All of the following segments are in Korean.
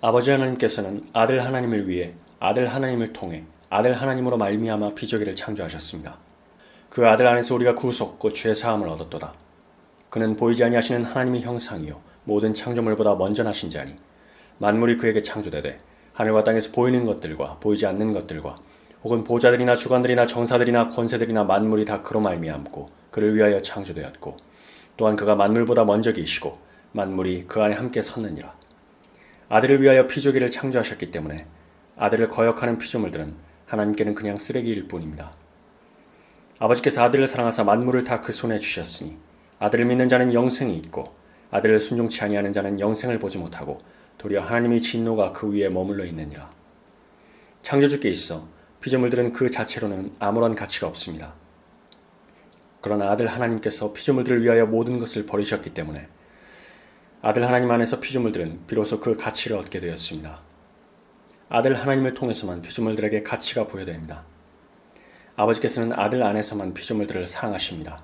아버지 하나님께서는 아들 하나님을 위해 아들 하나님을 통해 아들 하나님으로 말미암아 피조기를 창조하셨습니다. 그 아들 안에서 우리가 구속 곧죄 사함을 얻었도다. 그는 보이지 아니하시는 하나님의 형상이요 모든 창조물보다 먼저 나신 자니 만물이 그에게 창조되되 하늘과 땅에서 보이는 것들과 보이지 않는 것들과 혹은 보좌들이나 주관들이나 정사들이나 권세들이나 만물이 다 그로 말미암고 그를 위하여 창조되었고 또한 그가 만물보다 먼저 계시고 만물이 그 안에 함께 섰느니라. 아들을 위하여 피조기를 창조하셨기 때문에 아들을 거역하는 피조물들은 하나님께는 그냥 쓰레기일 뿐입니다. 아버지께서 아들을 사랑하사 만물을 다 그 손에 주셨으니 아들을 믿는 자는 영생이 있고 아들을 순종치 아니하는 자는 영생을 보지 못하고 도리어 하나님의 진노가 그 위에 머물러 있느니라. 창조주께 있어 피조물들은 그 자체로는 아무런 가치가 없습니다. 그러나 아들 하나님께서 피조물들을 위하여 모든 것을 버리셨기 때문에 아들 하나님 안에서 피조물들은 비로소 그 가치를 얻게 되었습니다. 아들 하나님을 통해서만 피조물들에게 가치가 부여됩니다. 아버지께서는 아들 안에서만 피조물들을 사랑하십니다.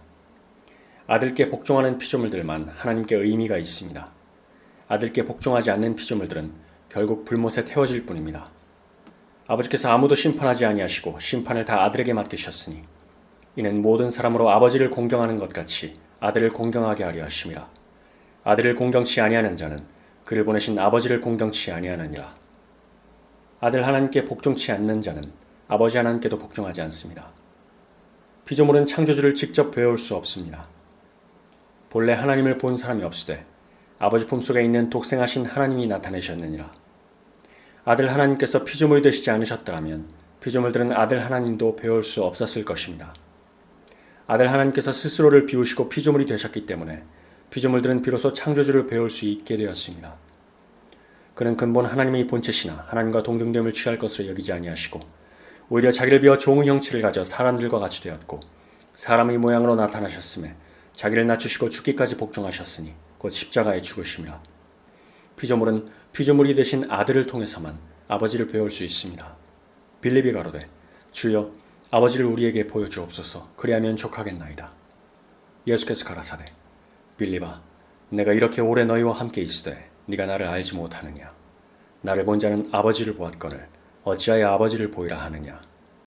아들께 복종하는 피조물들만 하나님께 의미가 있습니다. 아들께 복종하지 않는 피조물들은 결국 불못에 태워질 뿐입니다. 아버지께서 아무도 심판하지 아니하시고 심판을 다 아들에게 맡기셨으니 이는 모든 사람으로 아버지를 공경하는 것 같이 아들을 공경하게 하려 하심이라. 아들을 공경치 아니하는 자는 그를 보내신 아버지를 공경치 아니하느니라. 아들 하나님께 복종치 않는 자는 아버지 하나님께도 복종하지 않습니다. 피조물은 창조주를 직접 배울 수 없습니다. 본래 하나님을 본 사람이 없으되 아버지 품속에 있는 독생하신 하나님이 나타내셨느니라. 아들 하나님께서 피조물이 되시지 않으셨더라면 피조물들은 아들 하나님도 배울 수 없었을 것입니다. 아들 하나님께서 스스로를 비우시고 피조물이 되셨기 때문에 피조물들은 비로소 창조주를 배울 수 있게 되었습니다. 그는 근본 하나님의 본체시나 하나님과 동등됨을 취할 것으로 여기지 아니하시고 오히려 자기를 비워 종의 형체를 가져 사람들과 같이 되었고 사람의 모양으로 나타나셨음에 자기를 낮추시고 죽기까지 복종하셨으니 곧 십자가에 죽으심이라. 피조물은 피조물이 되신 아들을 통해서만 아버지를 배울 수 있습니다. 빌립이 가로되 주여 아버지를 우리에게 보여주옵소서 그리하면 족하겠나이다. 예수께서 가라사대 빌립아 내가 이렇게 오래 너희와 함께 있으되 네가 나를 알지 못하느냐? 나를 본 자는 아버지를 보았거늘 어찌하여 아버지를 보이라 하느냐